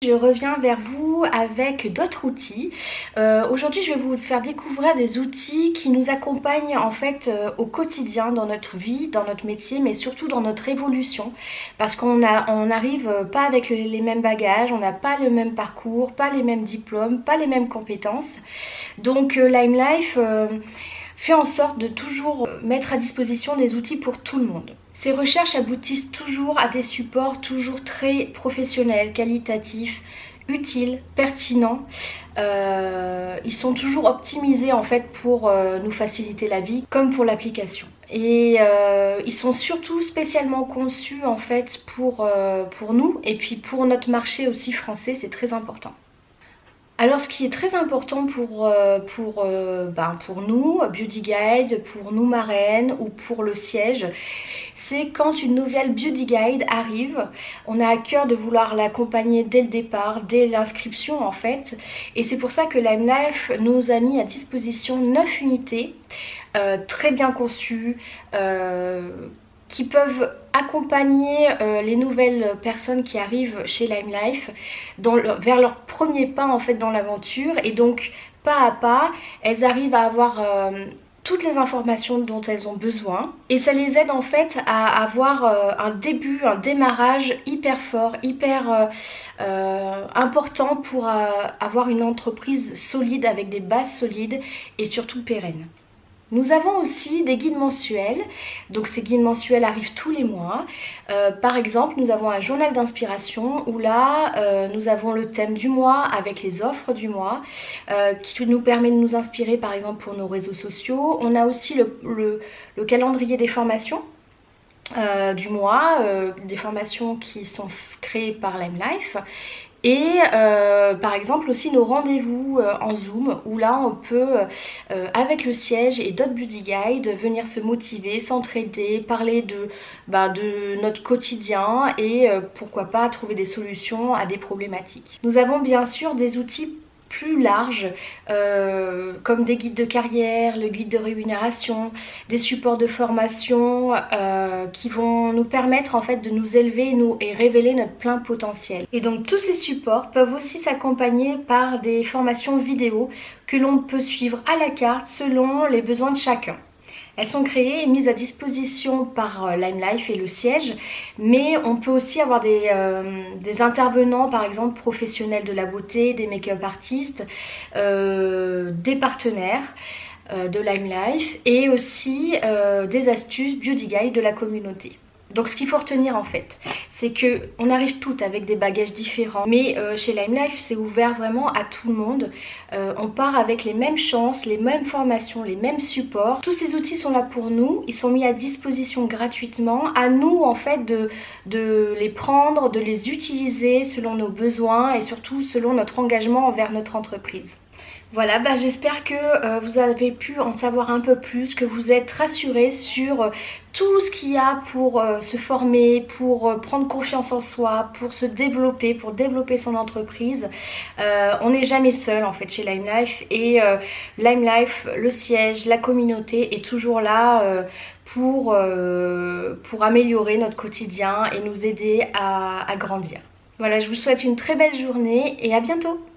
Je reviens vers vous avec d'autres outils. Euh, aujourd'hui je vais vous faire découvrir des outils qui nous accompagnent en fait euh, au quotidien dans notre vie, dans notre métier mais surtout dans notre évolution parce qu'on n'arrive pas avec les mêmes bagages, on n'a pas le même parcours, pas les mêmes diplômes, pas les mêmes compétences. Donc euh, Lime Life fait en sorte de toujours mettre à disposition des outils pour tout le monde. Ces recherches aboutissent toujours à des supports toujours très professionnels, qualitatifs, utiles, pertinents. Euh, ils sont toujours optimisés en fait pour euh, nous faciliter la vie comme pour l'application. Et euh, ils sont surtout spécialement conçus en fait pour, pour nous et puis pour notre marché aussi français, c'est très important. Alors ce qui est très important pour, euh, pour, euh, ben, pour nous, Beauty Guide, pour nous marraines ou pour le siège, c'est quand une nouvelle Beauty Guide arrive, on a à cœur de vouloir l'accompagner dès le départ, dès l'inscription en fait. Et c'est pour ça que Lime Life nous a mis à disposition 9 unités euh, très bien conçues, qui peuvent accompagner euh, les nouvelles personnes qui arrivent chez Lime Life vers leur premier pas en fait dans l'aventure et donc pas à pas elles arrivent à avoir euh, toutes les informations dont elles ont besoin et ça les aide en fait à avoir euh, un début, un démarrage hyper fort, hyper important pour avoir une entreprise solide avec des bases solides et surtout pérennes. Nous avons aussi des guides mensuels, donc ces guides mensuels arrivent tous les mois. Euh, par exemple, nous avons un journal d'inspiration où là, euh, nous avons le thème du mois avec les offres du mois euh, qui nous permet de nous inspirer par exemple pour nos réseaux sociaux. On a aussi le, le calendrier des formations du mois, des formations qui sont créées par Lime Life et euh, par exemple aussi nos rendez-vous euh, en zoom où là on peut euh, avec le siège et d'autres beauty guides venir se motiver, s'entraider, parler de, bah, de notre quotidien et pourquoi pas trouver des solutions à des problématiques. Nous avons bien sûr des outils plus larges euh, comme des guides de carrière, le guide de rémunération, des supports de formation euh, qui vont nous permettre en fait de nous élever nous, et révéler notre plein potentiel. Et donc tous ces supports peuvent aussi s'accompagner par des formations vidéo que l'on peut suivre à la carte selon les besoins de chacun. Elles sont créées et mises à disposition par euh, Lime Life et le siège, mais on peut aussi avoir des, euh, intervenants, par exemple professionnels de la beauté, des make-up artistes, euh, des partenaires de Lime Life et aussi des astuces beauty guide de la communauté. Donc ce qu'il faut retenir en fait, c'est que on arrive toutes avec des bagages différents. Mais euh, chez Lime Life, c'est ouvert vraiment à tout le monde. Euh, on part avec les mêmes chances, les mêmes formations, les mêmes supports. Tous ces outils sont là pour nous. Ils sont mis à disposition gratuitement. À nous en fait de les prendre, de les utiliser selon nos besoins et surtout selon notre engagement envers notre entreprise. Voilà, bah j'espère que euh, vous avez pu en savoir un peu plus, que vous êtes rassurés sur euh, tout ce qu'il y a pour euh, se former, pour prendre confiance en soi, pour se développer, pour développer son entreprise. on n'est jamais seul en fait chez Lime Life et Lime Life, le siège, la communauté est toujours là pour, améliorer notre quotidien et nous aider à grandir. Voilà, je vous souhaite une très belle journée et à bientôt